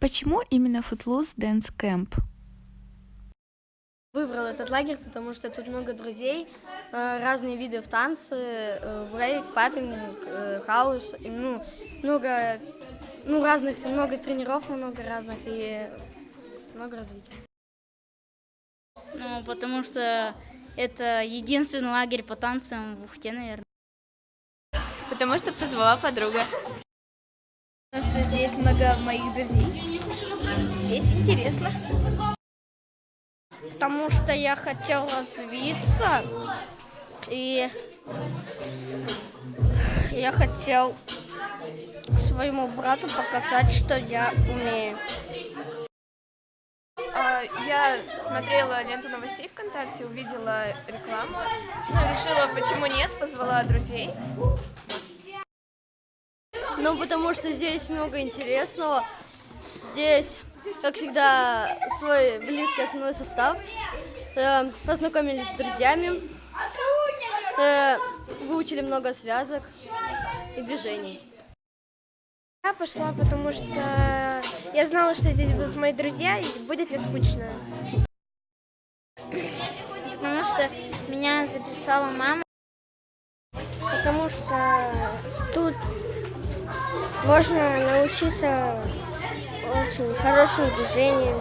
Почему именно Footloose Dance Camp? Выбрал этот лагерь, потому что тут много друзей, э, разные виды в танцы, э, брейк, папинг, э, хаус, и, ну, много, ну, разных, много тренеров, много разных и много развития. Ну, потому что это единственный лагерь по танцам в Ухте, наверное. Потому что позвала подруга. Потому что здесь много моих друзей. Здесь интересно. Потому что я хотел развиться. И я хотел своему брату показать, что я умею. А, я смотрела ленту новостей ВКонтакте, увидела рекламу, ну, решила, почему нет, позвала друзей. Ну, потому что здесь много интересного. Здесь, как всегда, свой близкий основной состав. Э, познакомились с друзьями. Э, выучили много связок и движений. Я пошла, потому что я знала, что здесь будут мои друзья, и будет не скучно. Потому что меня записала мама. Потому что тут можно научиться очень хорошим движениям.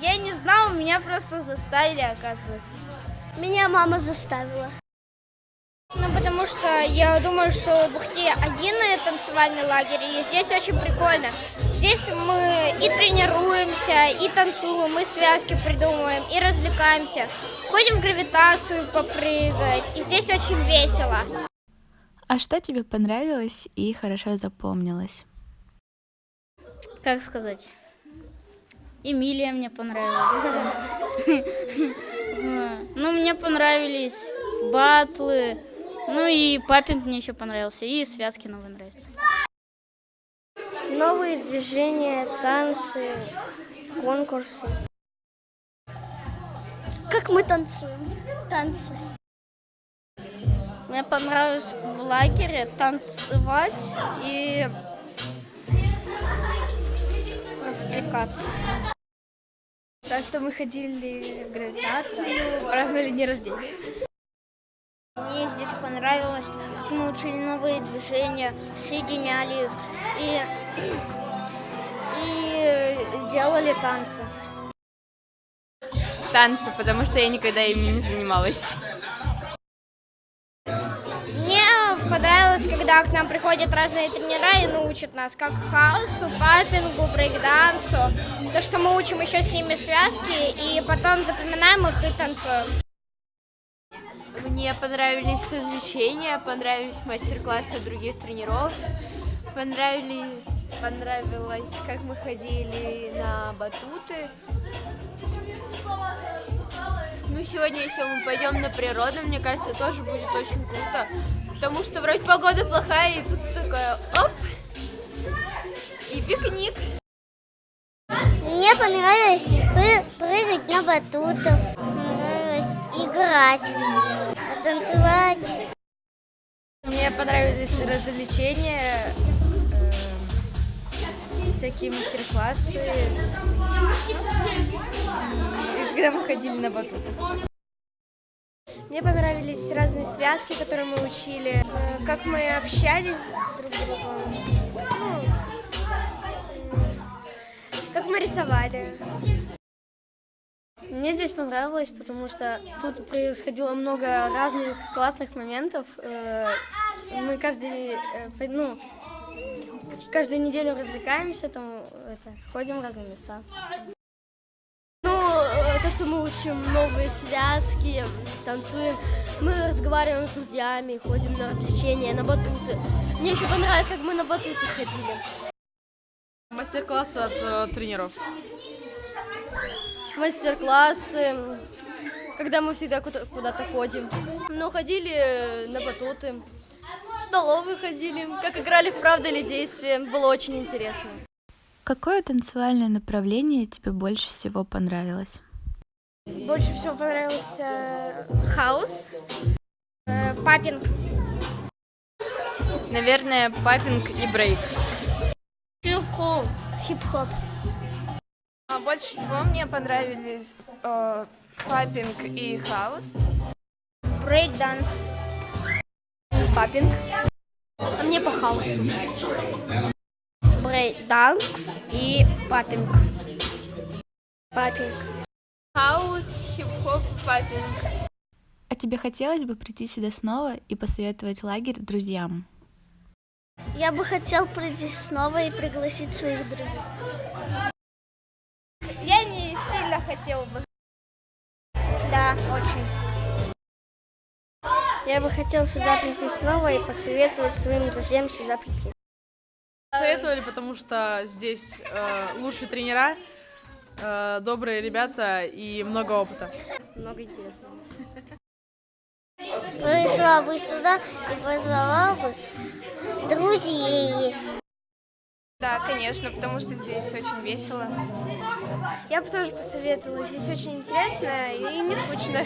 Я не знала, меня просто заставили, оказывается. Меня мама заставила. Ну, потому что я думаю, что в Бухте один танцевальный лагерь, и здесь очень прикольно. Здесь мы и тренируемся, и танцуем, и связки придумываем, и развлекаемся. Ходим в гравитацию попрыгать, и здесь очень весело. А что тебе понравилось и хорошо запомнилось? Как сказать? Эмилия мне понравилась. Ну, мне понравились батлы, ну и папинг мне еще понравился, и связки новые нравятся. Новые движения, танцы, конкурсы. Как мы танцуем? Танцы. Мне понравилось в лагере танцевать и развлекаться. Так что мы ходили в гравитацию, праздновали день рождения. Мне здесь понравилось, как мы учили новые движения, соединяли их и, и делали танцы. Танцы, потому что я никогда ими не занималась. Понравилось, когда к нам приходят разные тренера и научат нас, как хаосу, папингу, брейкдансу. То, что мы учим еще с ними связки, и потом запоминаем их и танцуем. Мне понравились развлечения, понравились мастер-классы других тренеров, понравились, понравилось, как мы ходили на батуты. Ну, сегодня, если мы пойдем на природу, мне кажется, тоже будет очень круто, потому что вроде погода плохая, и тут такое оп, и пикник. Мне понравилось прыгать на батутах, понравилось играть танцевать. Мне понравились развлечения, э, всякие мастер-классы, и когда мы ходили на батутах. Понравились разные связки, которые мы учили, э, как мы общались друг с другом, ну, как мы рисовали. Мне здесь понравилось, потому что тут происходило много разных классных моментов. Э, мы каждый, э, ну, каждую неделю развлекаемся, там, это, ходим в разные места. Ну, то, что мы учим новые связки, танцуем, мы разговариваем с друзьями, ходим на развлечения, на батуты. Мне еще понравилось, как мы на батуты ходили. Мастер-классы от э, тренеров мастер-классы, когда мы всегда куда-то ходим. Ну, ходили на батуты, в столовую ходили, как играли в «Правда или действие», было очень интересно. Какое танцевальное направление тебе больше всего понравилось? Больше всего понравился хаус, э, папинг. Наверное, popping и break. Хип-хоп. хип-хоп. А больше всего мне понравились э, popping и house. Брейк-данс. Popping. А мне по хаусу. Брейк-данс и popping. Popping. Popping. А тебе хотелось бы прийти сюда снова и посоветовать лагерь друзьям? Я бы хотел прийти снова и пригласить своих друзей. Я не сильно хотела бы. Да, очень. Я бы хотел сюда прийти снова и посоветовать своим друзьям сюда прийти. Советовали, потому что здесь э, лучшие тренера, э, добрые ребята и много опыта. Много интересного. Пришла бы сюда и позвала бы друзей. Да, конечно, потому что здесь очень весело. Я бы тоже посоветовала. Здесь очень интересно и не скучно.